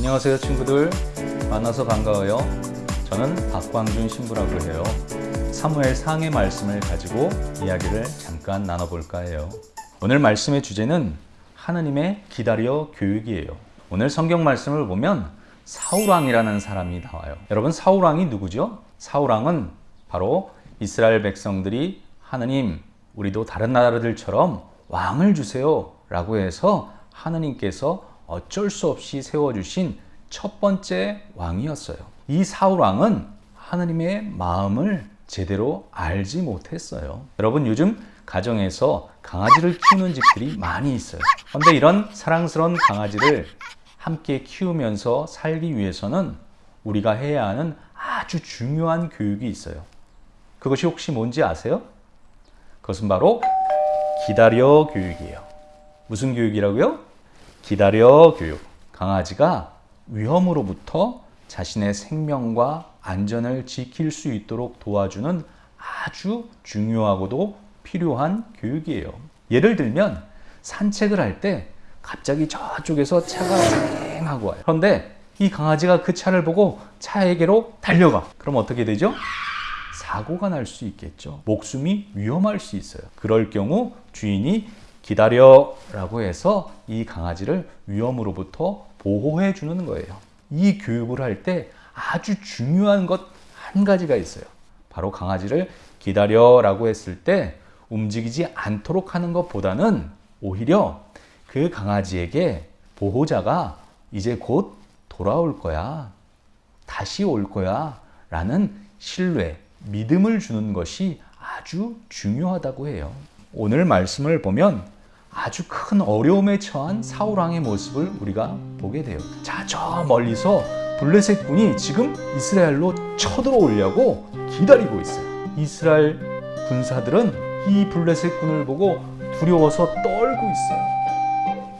안녕하세요 친구들. 만나서 반가워요. 저는 박광준 신부라고 해요. 사무엘 상의 말씀을 가지고 이야기를 잠깐 나눠볼까 해요. 오늘 말씀의 주제는 하느님의 기다려 교육이에요. 오늘 성경 말씀을 보면 사울왕이라는 사람이 나와요. 여러분 사울왕이 누구죠? 사울왕은 바로 이스라엘 백성들이 하느님 우리도 다른 나라들처럼 왕을 주세요 라고 해서 하느님께서 어쩔 수 없이 세워주신 첫 번째 왕이었어요. 이 사울왕은 하느님의 마음을 제대로 알지 못했어요. 여러분 요즘 가정에서 강아지를 키우는 집들이 많이 있어요. 그런데 이런 사랑스러운 강아지를 함께 키우면서 살기 위해서는 우리가 해야 하는 아주 중요한 교육이 있어요. 그것이 혹시 뭔지 아세요? 그것은 바로 기다려 교육이에요. 무슨 교육이라고요? 기다려 교육. 강아지가 위험으로부터 자신의 생명과 안전을 지킬 수 있도록 도와주는 아주 중요하고도 필요한 교육이에요. 예를 들면 산책을 할 때 갑자기 저쪽에서 차가 쌩 하고 와요. 그런데 이 강아지가 그 차를 보고 차에게로 달려가. 그럼 어떻게 되죠? 사고가 날 수 있겠죠. 목숨이 위험할 수 있어요. 그럴 경우 주인이 기다려 라고 해서 이 강아지를 위험으로부터 보호해 주는 거예요. 이 교육을 할 때 아주 중요한 것 한 가지가 있어요. 바로 강아지를 기다려 라고 했을 때 움직이지 않도록 하는 것보다는 오히려 그 강아지에게 보호자가 이제 곧 돌아올 거야. 다시 올 거야. 라는 신뢰, 믿음을 주는 것이 아주 중요하다고 해요. 오늘 말씀을 보면 아주 큰 어려움에 처한 사울왕의 모습을 우리가 보게 돼요. 자, 저 멀리서 블레셋 군이 지금 이스라엘로 쳐들어오려고 기다리고 있어요. 이스라엘 군사들은 이 블레셋 군을 보고 두려워서 떨고 있어요.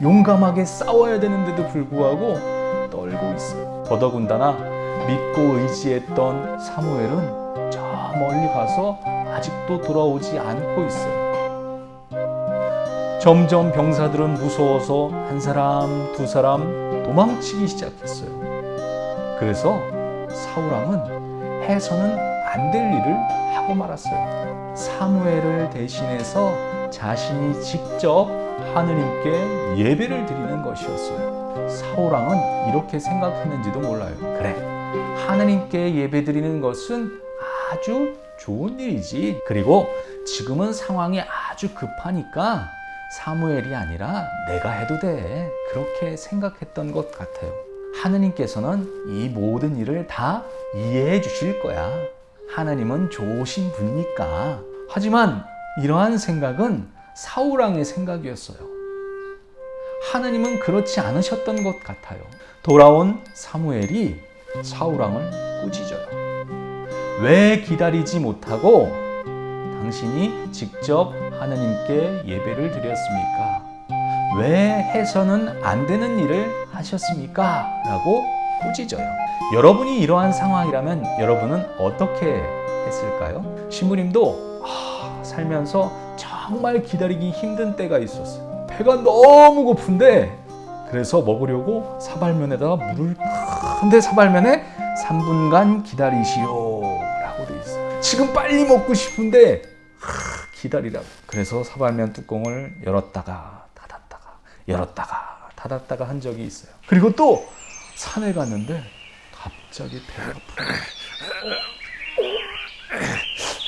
용감하게 싸워야 되는데도 불구하고 떨고 있어요. 더더군다나 믿고 의지했던 사무엘은 저 멀리 가서 아직도 돌아오지 않고 있어요. 점점 병사들은 무서워서 한 사람, 두 사람 도망치기 시작했어요. 그래서 사울왕은 해서는 안 될 일을 하고 말았어요. 사무엘을 대신해서 자신이 직접 하느님께 예배를 드리는 것이었어요. 사울왕은 이렇게 생각했는지도 몰라요. 그래, 하느님께 예배 드리는 것은 아주 좋은 일이지. 그리고 지금은 상황이 아주 급하니까 사무엘이 아니라 내가 해도 돼. 그렇게 생각했던 것 같아요. 하느님께서는 이 모든 일을 다 이해해 주실 거야. 하나님은 좋으신 분이니까. 하지만 이러한 생각은 사울왕의 생각이었어요. 하나님은 그렇지 않으셨던 것 같아요. 돌아온 사무엘이 사울왕을 꾸짖어요. 왜 기다리지 못하고 당신이 직접 하나님께 예배를 드렸습니까? 왜 해서는 안 되는 일을 하셨습니까? 라고 꾸짖어요. 여러분이 이러한 상황이라면 여러분은 어떻게 했을까요? 신부님도 아, 살면서 정말 기다리기 힘든 때가 있었어요. 배가 너무 고픈데 그래서 먹으려고 사발면에다가 물을 큰데 사발면에 3분간 기다리시오 라고 돼 있어요. 지금 빨리 먹고 싶은데 기다리라고. 그래서 사발면 뚜껑을 열었다가 닫았다가 열었다가 닫았다가 한 적이 있어요. 그리고 또 산에 갔는데 갑자기 배가 아프다.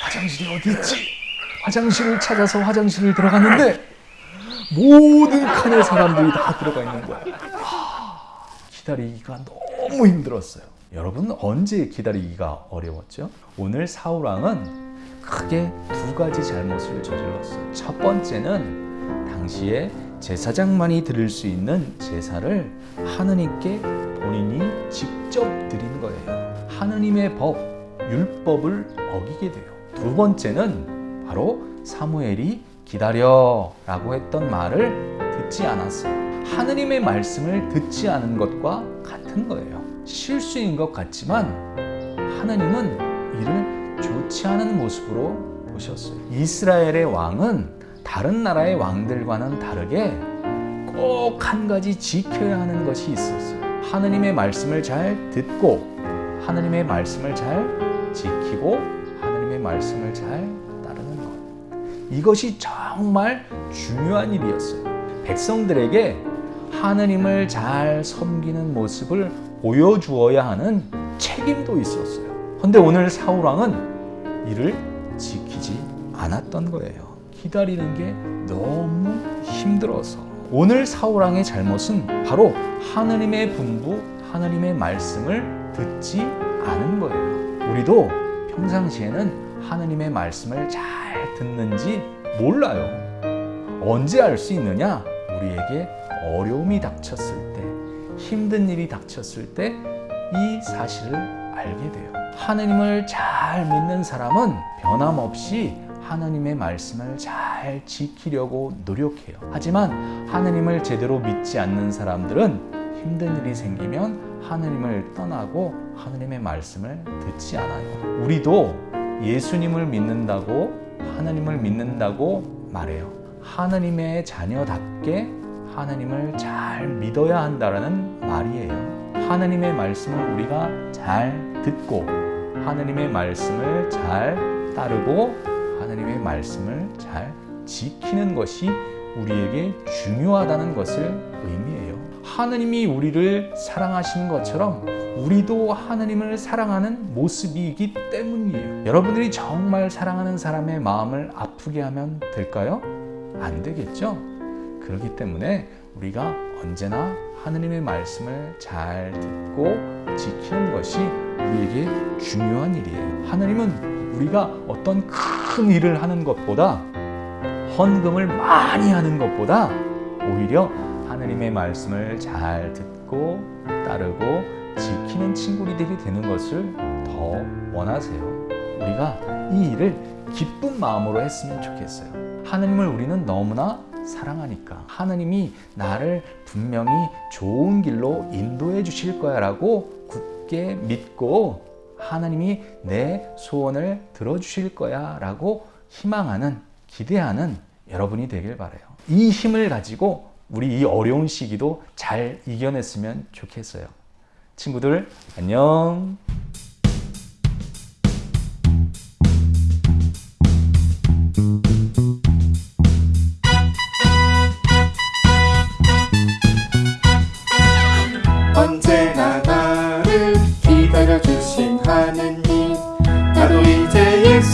화장실이 어디 있지? 화장실을 찾아서 화장실을 들어갔는데 모든 칸에 사람들이 다 들어가 있는 거야. 기다리기가 너무 힘들었어요. 여러분 언제 기다리기가 어려웠죠? 오늘 사울왕은 크게 두 가지 잘못을 저질렀어요. 첫 번째는 당시에 제사장만이 드릴 수 있는 제사를 하느님께 본인이 직접 드린 거예요. 하느님의 법, 율법을 어기게 돼요. 두 번째는 바로 사무엘이 기다려 라고 했던 말을 듣지 않았어요. 하느님의 말씀을 듣지 않은 것과 같은 거예요. 실수인 것 같지만 하나님은 이를 좋지 않은 모습으로 보셨어요. 이스라엘의 왕은 다른 나라의 왕들과는 다르게 꼭 한 가지 지켜야 하는 것이 있었어요. 하느님의 말씀을 잘 듣고 하느님의 말씀을 잘 지키고 하느님의 말씀을 잘 따르는 것. 이것이 정말 중요한 일이었어요. 백성들에게 하느님을 잘 섬기는 모습을 보여주어야 하는 책임도 있었어요. 근데 오늘 사울왕은 이를 지키지 않았던 거예요. 기다리는 게 너무 힘들어서. 오늘 사울왕의 잘못은 바로 하느님의 분부, 하느님의 말씀을 듣지 않은 거예요. 우리도 평상시에는 하느님의 말씀을 잘 듣는지 몰라요. 언제 알 수 있느냐? 우리에게 어려움이 닥쳤을 때, 힘든 일이 닥쳤을 때 이 사실을 알게 돼요. 하느님을 잘 믿는 사람은 변함없이 하느님의 말씀을 잘 지키려고 노력해요. 하지만 하느님을 제대로 믿지 않는 사람들은 힘든 일이 생기면 하느님을 떠나고 하느님의 말씀을 듣지 않아요. 우리도 예수님을 믿는다고 하느님을 믿는다고 말해요. 하느님의 자녀답게 하느님을 잘 믿어야 한다라는 말이에요. 하느님의 말씀을 우리가 잘 듣고 하느님의 말씀을 잘 따르고 하느님의 말씀을 잘 지키는 것이 우리에게 중요하다는 것을 의미해요. 하느님이 우리를 사랑하시는 것처럼 우리도 하느님을 사랑하는 모습이기 때문이에요. 여러분들이 정말 사랑하는 사람의 마음을 아프게 하면 될까요? 안 되겠죠? 그렇기 때문에 우리가 언제나 하느님의 말씀을 잘 듣고 지키는 것이 우리에게 중요한 일이에요. 하느님은 우리가 어떤 큰 일을 하는 것보다 헌금을 많이 하는 것보다 오히려 하느님의 말씀을 잘 듣고 따르고 지키는 친구들이 되는 것을 더 원하세요. 우리가 이 일을 기쁜 마음으로 했으면 좋겠어요. 하느님을 우리는 너무나 사랑하니까 하느님이 나를 분명히 좋은 길로 인도해 주실 거야 라고 굳게 믿고 하나님이 내 소원을 들어주실 거야 라고 희망하는 기대하는 여러분이 되길 바래요. 이 힘을 가지고 우리 이 어려운 시기도 잘 이겨냈으면 좋겠어요. 친구들 안녕.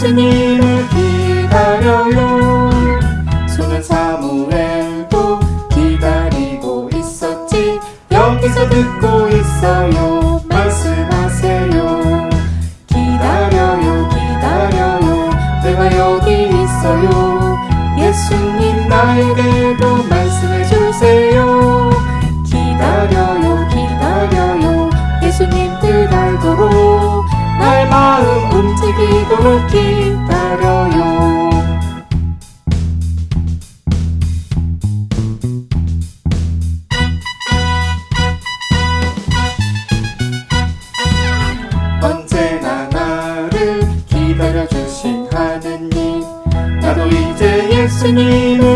예수님을 기다려요. 소년 사무엘도 기다리고 있었지. 여기서 듣고 있어요. 말씀하세요. 기다려요 기다려요. 내가 여기 있어요. 예수님 나에게 기다려요. 언제나 나를 기다려주신 하느님 나도 이제 예수님을